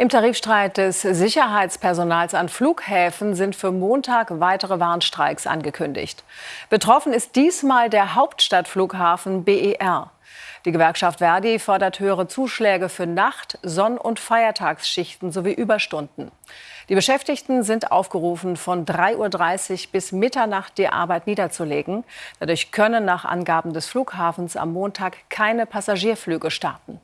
Im Tarifstreit des Sicherheitspersonals an Flughäfen sind für Montag weitere Warnstreiks angekündigt. Betroffen ist diesmal der Hauptstadtflughafen BER. Die Gewerkschaft Verdi fordert höhere Zuschläge für Nacht-, Sonn- und Feiertagsschichten sowie Überstunden. Die Beschäftigten sind aufgerufen, von 3.30 Uhr bis Mitternacht die Arbeit niederzulegen. Dadurch können nach Angaben des Flughafens am Montag keine Passagierflüge starten.